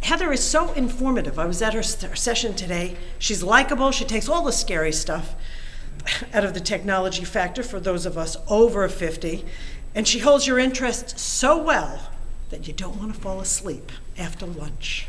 Heather is so informative. I was at her her session today. She's likable. She takes all the scary stuff out of the technology factor for those of us over 50. And she holds your interest so well that you don't want to fall asleep after lunch.